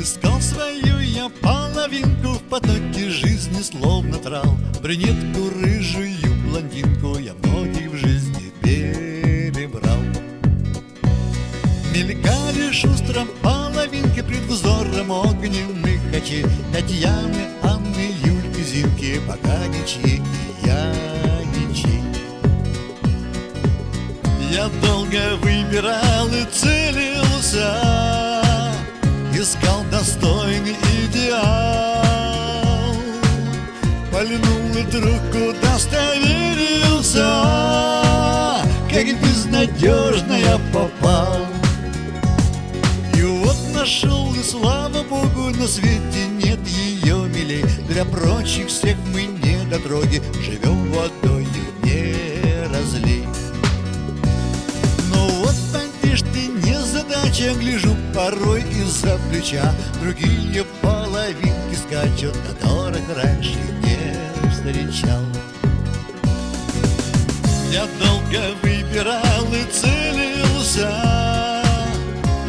Искал свою я половинку В потоке жизни словно трал. Брюнетку, рыжую блондинку Я многих в жизни перебрал. Мелькали шустром половинки Пред взором огненных очей. Татьяны, Анны, Юльки, Зинки Пока ничьи и я ничьи. Я долго выбирал и целился Искал достойный идеал. Пальнул и вдруг куда достоверился Как безнадежно я попал. И вот нашел, и слава богу, на свете нет ее милей. Для прочих всех мы не недотроги Живем водой задача Гляжу порой из-за плеча? Другие половинки скачут Которых раньше не встречал. Я долго выбирал и целился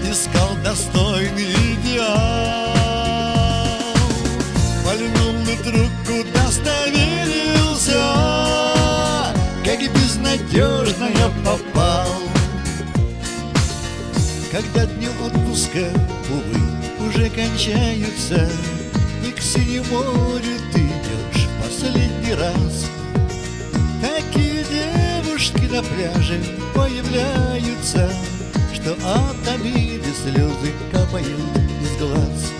Искал достойный идеал. Вдруг куда достоверился Как безнадежно я попал Когда дни отпуска, увы, уже кончаются И к синему морю ты идешь последний раз. Такие девушки на пляже появляются Что от обиды слезы капают из глаз.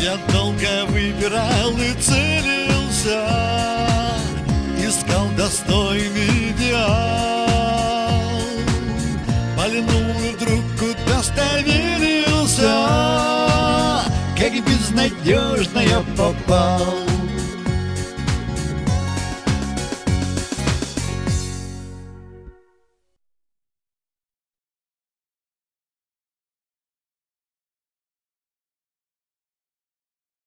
Я долго выбирал и целился Пальнул и вдруг куда достоверился Как безнадежно я попал